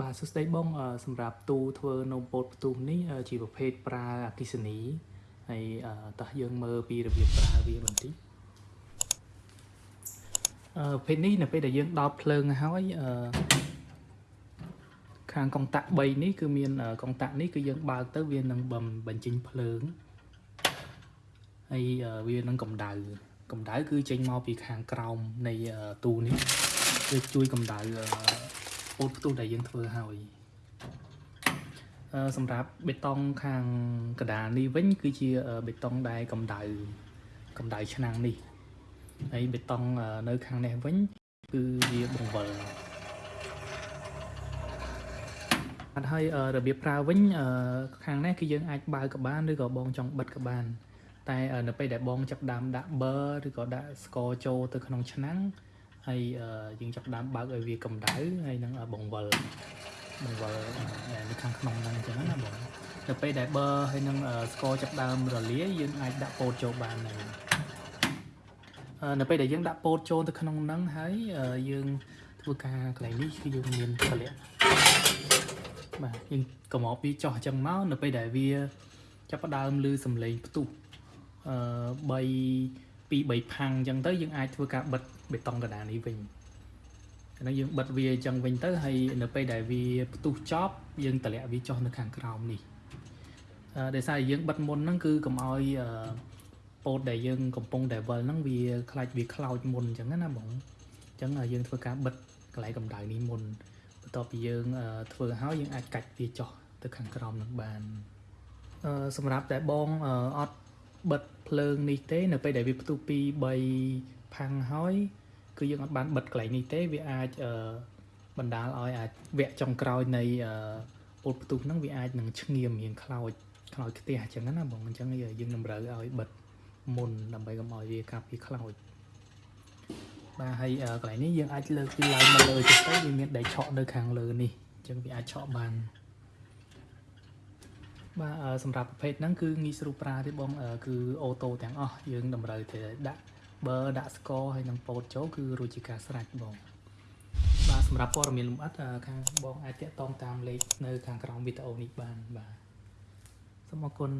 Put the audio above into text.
បាទសួស្តីបងអឺសម្រាប់ទូធ្វើនំពោតផ្ទុះនេះអឺជាប្រភេទប្រើអគិសនីហើយអឺតោះយើងមើលពីរបៀបប្រើវាបន្តិចអឺប្រភេទនេះនៅពេលដែលយើងដោតភ្លើងហើយអឺខាងកុងតាក់3នេះគឺមានកុងតាក់នេះគឺយើងបើកទៅវានឹងបំបញ្ចេញភ្លើងហើយអឺវានឹងកម្ដៅកម្ដៅគឺចេញមកពីខាងក្រោមនៃទូនេះគឺជួយកម្ដៅអឺ ពោតផ្ទុះដែលយើងធ្វើហើយអឺសម្រាប់បេតុងខាងកដាលនេះវិញគឺជាបេតុងដែលកម្ដៅកម្ដៅឆ្នាំងនេះហើយបេតុងនៅខាងនេះវិញគឺវាបង្វិលអត់ហើយរបៀបប្រើវិញខាងនេះគឺយើងអាចបើកក៏បានឬក៏បងចង់បិទក៏បាន តែនៅពេលដែលបងចាប់ដើមដាក់ប៊ឺឬក៏ដាក់ស្ករចូលទៅក្នុងឆ្នាំង ហើយយើងចាប់ដើមបើកឲ្យវាកម្ដៅហើយនឹងបង្វិលបង្វិលនៅខាងក្នុងហ្នឹងអញ្ចឹងណាបងនៅពេលដែលប៊ឺហើយនឹងស្ករចាប់ដើមរលាយយើងអាចដាក់ពោតចូលបានហើយនៅពេលដែលយើងដាក់ពោតចូលទៅក្នុងហ្នឹងហើយយើងធ្វើការកន្លែងនេះគឺយើងមានតម្លាក់បាទយើងកំមកពីចោះអញ្ចឹងមកនៅពេលដែលវាចាប់ផ្ដើមលឺសំឡេងផ្ទុះអឺ3 2 3ផាំងអញ្ចឹងទៅយើងអាចធ្វើការបិទបេតុងកណ្ដាលនេះវិញហ្នឹងយើងបិទវាអញ្ចឹងវិញទៅហើយនៅពេលដែលវាផ្ទុះចប់យើងតម្លាក់វាចុះនៅខាងក្រោមនេះអឺដោយសារយើងបិទមុនហ្នឹងគឺកុំឲ្យពោតដែលយើងកំពុងតែវិលហ្នឹងវាខ្លាច់វាខ្លោចមុនអញ្ចឹងណាបងអញ្ចឹងយើងធ្វើការបិទកន្លែងកម្ដៅនេះមុនបន្ទាប់ពីយើងធ្វើហើយយើងអាចកាច់វាចុះទៅខាងក្រោមនឹងបានអឺសម្រាប់តែបងអត់ បិទភ្លើងនេះទេ នៅពេលដែលវាផ្ទុះពី3ផាំងហើយគឺយើងអត់បានបិទកន្លែងនេះទេវាអាចបណ្ដាលឲ្យអាចវគ្គចុងក្រោយនៃពុលផ្ទុះហ្នឹងវាអាចនឹងឈ្ងៀមរៀងខ្លោចខ្លោចខ្ទះអញ្ចឹងណាបងអញ្ចឹងយើងតម្រូវឲ្យបិទមុនដើម្បីកុំឲ្យវាកាប់វាខ្លោចបាទហើយកន្លែងនេះយើងអាចលើកវាឡើងមកលើចុះទៅវាមានដែកឆក់នៅខាងលើនេះអញ្ចឹងវាអាចឆក់បាន បាទសម្រាប់ប្រភេទហ្នឹងគឺងាយស្រួលប្រើទេបងគឺអូតូទាំងអស់យើងតម្រូវតែដាក់ប៊ឺដាក់ស្ករហើយនឹងពោតចូលគឺរួចជាការស្រេចបងបាទសម្រាប់ព័ត៌មានលម្អិតខាងបងអាចតាក់ទងតាមលេខនៅខាងក្រោមវីដេអូនេះបានបាទសូមអរគុណ